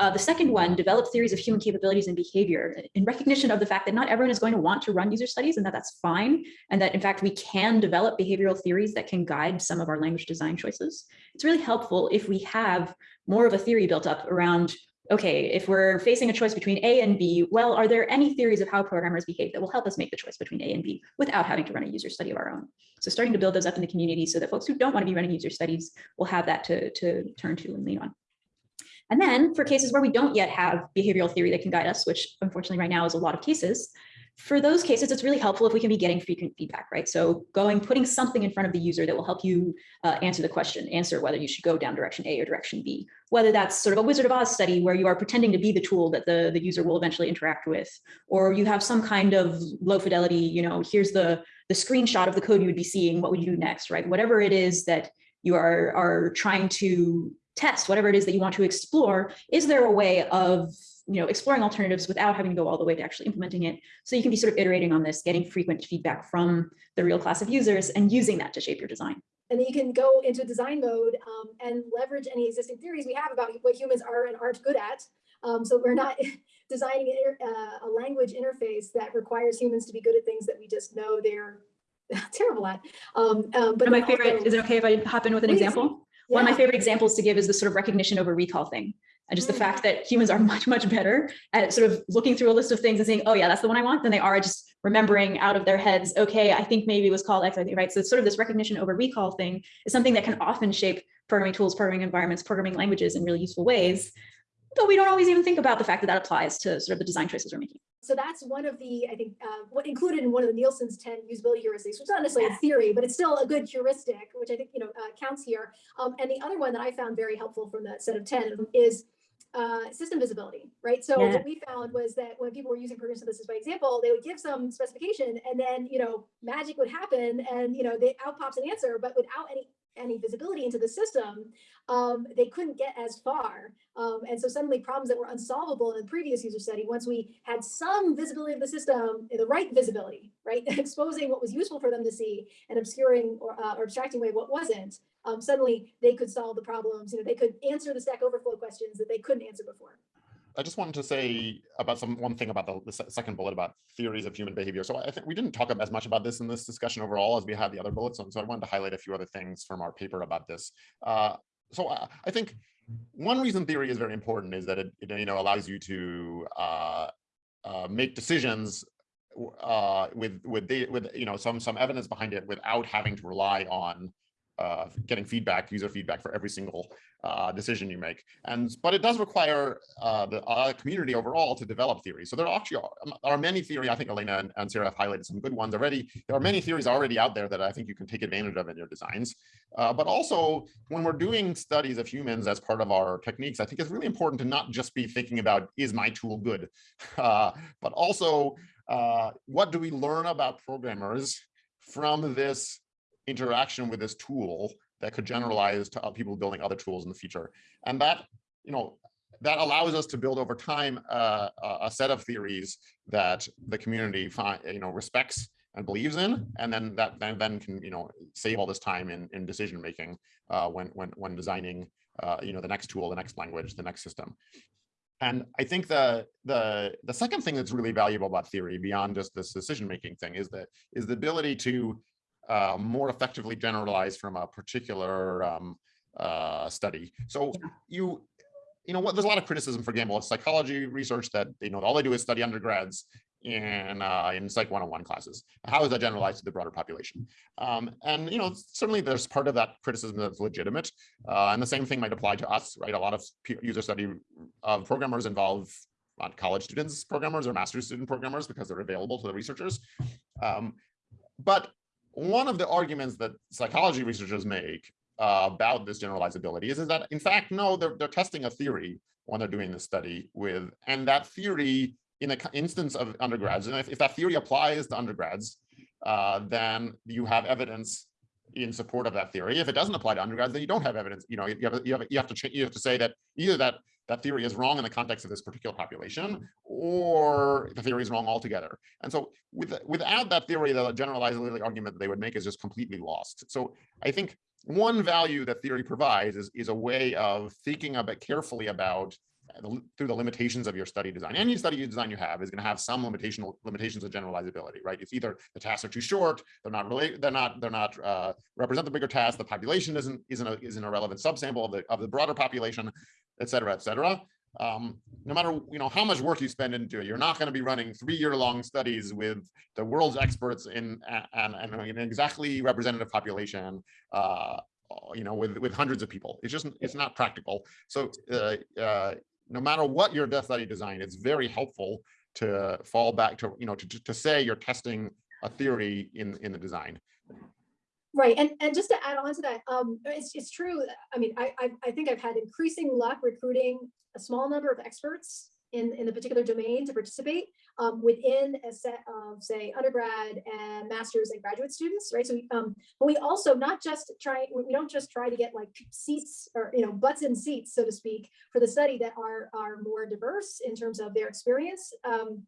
Uh, the second one, develop theories of human capabilities and behavior in recognition of the fact that not everyone is going to want to run user studies and that that's fine. And that in fact, we can develop behavioral theories that can guide some of our language design choices. It's really helpful if we have more of a theory built up around okay, if we're facing a choice between A and B, well, are there any theories of how programmers behave that will help us make the choice between A and B without having to run a user study of our own? So starting to build those up in the community so that folks who don't want to be running user studies will have that to, to turn to and lean on. And then for cases where we don't yet have behavioral theory that can guide us, which unfortunately right now is a lot of cases, for those cases, it's really helpful if we can be getting frequent feedback, right? So going, putting something in front of the user that will help you uh, answer the question, answer whether you should go down direction A or direction B, whether that's sort of a Wizard of Oz study where you are pretending to be the tool that the, the user will eventually interact with, or you have some kind of low fidelity, you know, here's the, the screenshot of the code you would be seeing, what would you do next, right? Whatever it is that you are, are trying to test, whatever it is that you want to explore, is there a way of you know, exploring alternatives without having to go all the way to actually implementing it. So you can be sort of iterating on this, getting frequent feedback from the real class of users and using that to shape your design. And then you can go into design mode um, and leverage any existing theories we have about what humans are and aren't good at. Um, so we're not designing uh, a language interface that requires humans to be good at things that we just know they're terrible at. Um, um, but my favorite, also, is it okay if I hop in with an example? Yeah. One of my favorite examples to give is the sort of recognition over recall thing. And just the Mm. fact that humans are much, much better at sort of looking through a list of things and saying, oh yeah, that's the one I want, than they are at just remembering out of their heads, okay, I think maybe it was called X, I think, right? So it's sort of this recognition over recall thing is something that can often shape programming tools, programming environments, programming languages in really useful ways. But we don't always even think about the fact that that applies to sort of the design choices we're making. So that's one of the, I think, uh, what included in one of the Nielsen's 10 usability heuristics, which is not necessarily a theory, but it's still a good heuristic, which I think, you know, uh, counts here. Um, and the other one that I found very helpful from that set of 10 is uh, system visibility, right? So Yeah. what we found was that when people were using progressive synthesis by example, they would give some specification and then, you know, magic would happen and, you know, they out pops an answer, but without any any visibility into the system, um, they couldn't get as far. Um, and so suddenly problems that were unsolvable in the previous user study, once we had some visibility of the system, the right visibility, right? Exposing what was useful for them to see and obscuring or, uh, or abstracting away what wasn't, um, suddenly they could solve the problems. You know, they could answer the Stack Overflow questions that they couldn't answer before. I just wanted to say about some one thing about the, the second bullet about theories of human behavior. So I think we didn't talk as much about this in this discussion overall as we had the other bullets. on. So I wanted to highlight a few other things from our paper about this. Uh, so I, I, think one reason theory is very important is that it, it you know allows you to uh, uh, make decisions uh, with with the, with you know some some evidence behind it without having to rely on uh, getting feedback, user feedback for every single uh, decision you make. And but it does require uh, the uh, community overall to develop theories. So there actually are, um, are many theory. I think Elena and, and, Sarah have highlighted some good ones already. There are many theories already out there that I think you can take advantage of in your designs. Uh, but also when we're doing studies of humans as part of our techniques, I think it's really important to not just be thinking about is my tool good, uh, but also what do we learn about programmers from this interaction with this tool that could generalize to people building other tools in the future. And that, you know, that allows us to build over time uh, a set of theories that the community find, you know, respects and believes in, and then that then, then can, you know, save all this time in, in decision making uh, when when when designing, uh, you know, the next tool, the next language, the next system. And I think the the the second thing that's really valuable about theory beyond just this decision making thing is that is the ability to uh, more effectively generalized from a particular um, uh, study. So you, you know what, there's a lot of criticism, for of psychology research that, you know, all they do is study undergrads in uh, in Psych 101 classes. How is that generalized to the broader population? Um, and you know, certainly there's part of that criticism that's legitimate, uh, and the same thing might apply to us, right? A lot of user study of programmers involve not college students programmers or master's student programmers because they're available to the researchers. Um, but one of the arguments that psychology researchers make uh, about this generalizability is, is that, in fact, no, they're, they're testing a theory when they're doing this study with, and that theory in the instance of undergrads, and if, if that theory applies to undergrads, uh, then you have evidence in support of that theory. If it doesn't apply to undergrads, then you don't have evidence. You know, you have you have you have to you have to say that either that that theory is wrong in the context of this particular population, or the theory is wrong altogether. And so with, without that theory, the generalizability argument that they would make is just completely lost. So I think one value that theory provides is, is a way of thinking a bit carefully about through the limitations of your study design. Any study design you have is going to have some limitation limitations of generalizability, right? It's either the tasks are too short, they're not related, they're not, they're not uh, represent the bigger task, the population isn't isn't a, isn't a relevant subsample of the of the broader population, et cetera, et cetera. Um, no matter you know how much work you spend into it, you're not going to be running three-year-long studies with the world's experts in and, and an exactly representative population. Uh, you know, with with hundreds of people, it's just it's not practical. So uh, uh, no matter what your death study design, it's very helpful to fall back to, you know, to, to- say you're testing a theory in, in the design. Right, and, and just to add on to that, um, it's, it's true, I mean, I, I, I think I've had increasing luck recruiting a small number of experts in, in the particular domain to participate, um, within a set of, say, undergrad and masters and graduate students, right? So, we, um, but we also not just try, we don't just try to get like seats or, you know, butts in seats, so to speak, for the study that are, are more diverse in terms of their experience. Um,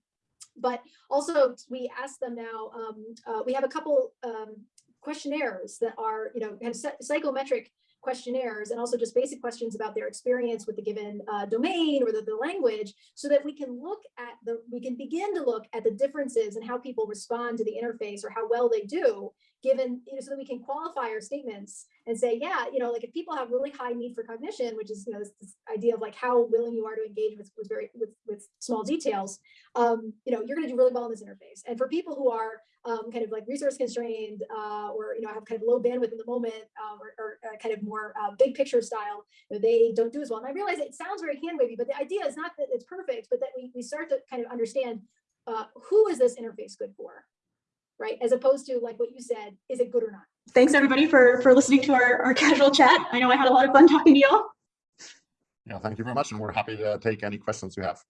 but also we ask them now, um, uh, we have a couple, um, questionnaires that are, you know, have psy- psychometric questionnaires and also just basic questions about their experience with the given uh, domain or the, the language so that we can look at the, we can begin to look at the differences and how people respond to the interface or how well they do given, you know, so that we can qualify our statements and say, yeah, you know, like if people have really high need for cognition, which is, you know, this, this idea of like how willing you are to engage with, with very, with, with small details, um, you know, you're going to do really well in this interface. And for people who are um, kind of like resource constrained uh, or, you know, I have kind of low bandwidth in the moment um, or, or uh, kind of more uh, big picture style, you know, they don't do as well. And I realize it sounds very hand wavy, but the idea is not that it's perfect, but that we, we start to kind of understand uh, who is this interface good for, right? As opposed to like what you said, is it good or not? Thanks everybody for, for listening to our, our casual chat. I know I had a lot of fun talking to y'all. Yeah, thank you very much. And we're happy to take any questions you have.